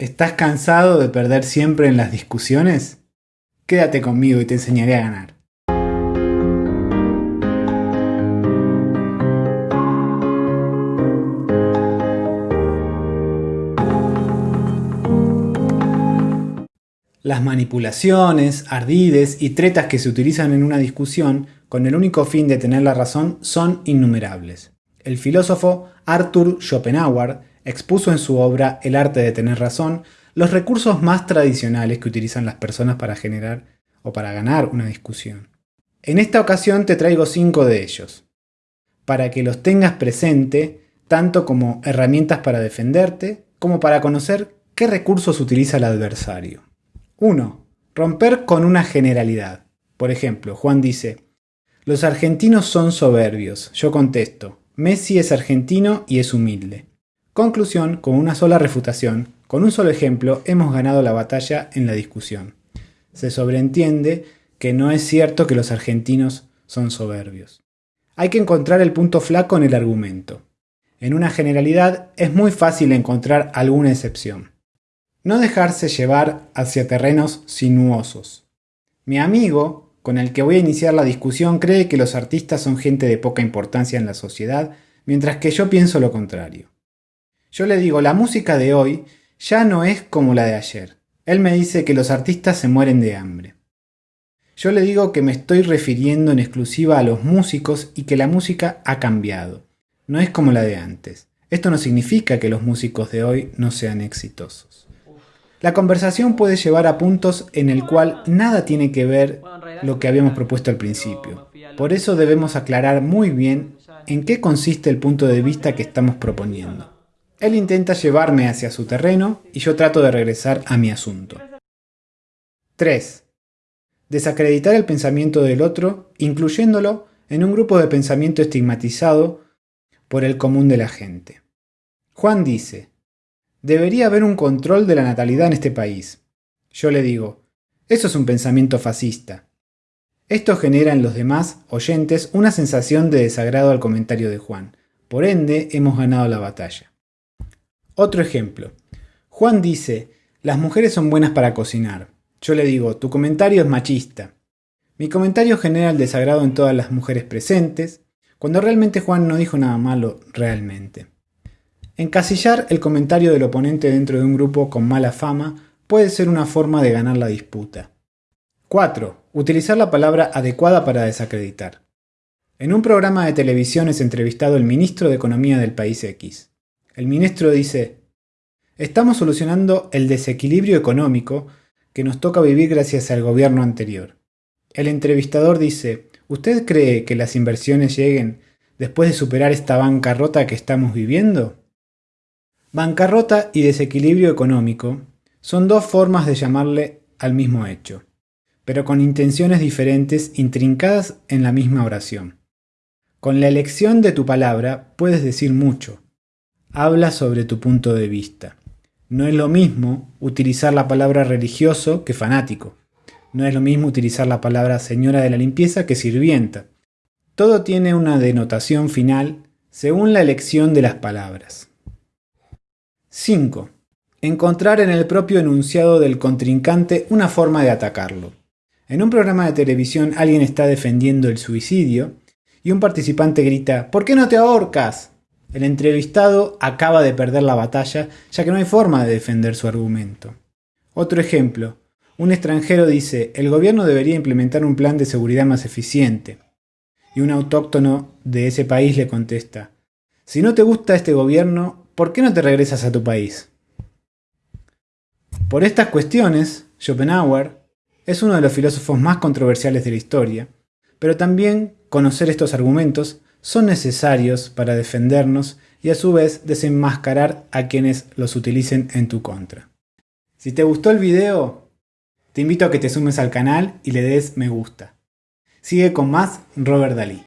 ¿Estás cansado de perder siempre en las discusiones? Quédate conmigo y te enseñaré a ganar. Las manipulaciones, ardides y tretas que se utilizan en una discusión con el único fin de tener la razón son innumerables. El filósofo Arthur Schopenhauer expuso en su obra El arte de tener razón los recursos más tradicionales que utilizan las personas para generar o para ganar una discusión. En esta ocasión te traigo cinco de ellos, para que los tengas presente tanto como herramientas para defenderte, como para conocer qué recursos utiliza el adversario. 1. Romper con una generalidad. Por ejemplo, Juan dice, los argentinos son soberbios. Yo contesto, Messi es argentino y es humilde. Conclusión, con una sola refutación, con un solo ejemplo, hemos ganado la batalla en la discusión. Se sobreentiende que no es cierto que los argentinos son soberbios. Hay que encontrar el punto flaco en el argumento. En una generalidad es muy fácil encontrar alguna excepción. No dejarse llevar hacia terrenos sinuosos. Mi amigo, con el que voy a iniciar la discusión, cree que los artistas son gente de poca importancia en la sociedad, mientras que yo pienso lo contrario. Yo le digo, la música de hoy ya no es como la de ayer. Él me dice que los artistas se mueren de hambre. Yo le digo que me estoy refiriendo en exclusiva a los músicos y que la música ha cambiado. No es como la de antes. Esto no significa que los músicos de hoy no sean exitosos. La conversación puede llevar a puntos en el cual nada tiene que ver lo que habíamos propuesto al principio. Por eso debemos aclarar muy bien en qué consiste el punto de vista que estamos proponiendo. Él intenta llevarme hacia su terreno y yo trato de regresar a mi asunto. 3. Desacreditar el pensamiento del otro, incluyéndolo en un grupo de pensamiento estigmatizado por el común de la gente. Juan dice, debería haber un control de la natalidad en este país. Yo le digo, eso es un pensamiento fascista. Esto genera en los demás oyentes una sensación de desagrado al comentario de Juan. Por ende, hemos ganado la batalla. Otro ejemplo. Juan dice, las mujeres son buenas para cocinar. Yo le digo, tu comentario es machista. Mi comentario genera el desagrado en todas las mujeres presentes, cuando realmente Juan no dijo nada malo realmente. Encasillar el comentario del oponente dentro de un grupo con mala fama puede ser una forma de ganar la disputa. 4. Utilizar la palabra adecuada para desacreditar. En un programa de televisión es entrevistado el ministro de Economía del país X. El ministro dice, estamos solucionando el desequilibrio económico que nos toca vivir gracias al gobierno anterior. El entrevistador dice, ¿usted cree que las inversiones lleguen después de superar esta bancarrota que estamos viviendo? Bancarrota y desequilibrio económico son dos formas de llamarle al mismo hecho, pero con intenciones diferentes intrincadas en la misma oración. Con la elección de tu palabra puedes decir mucho, habla sobre tu punto de vista. No es lo mismo utilizar la palabra religioso que fanático. No es lo mismo utilizar la palabra señora de la limpieza que sirvienta. Todo tiene una denotación final según la elección de las palabras. 5. Encontrar en el propio enunciado del contrincante una forma de atacarlo. En un programa de televisión alguien está defendiendo el suicidio y un participante grita ¿Por qué no te ahorcas? El entrevistado acaba de perder la batalla ya que no hay forma de defender su argumento. Otro ejemplo. Un extranjero dice, el gobierno debería implementar un plan de seguridad más eficiente. Y un autóctono de ese país le contesta, si no te gusta este gobierno, ¿por qué no te regresas a tu país? Por estas cuestiones, Schopenhauer es uno de los filósofos más controversiales de la historia, pero también conocer estos argumentos son necesarios para defendernos y a su vez desenmascarar a quienes los utilicen en tu contra. Si te gustó el video, te invito a que te sumes al canal y le des me gusta. Sigue con más Robert Dalí.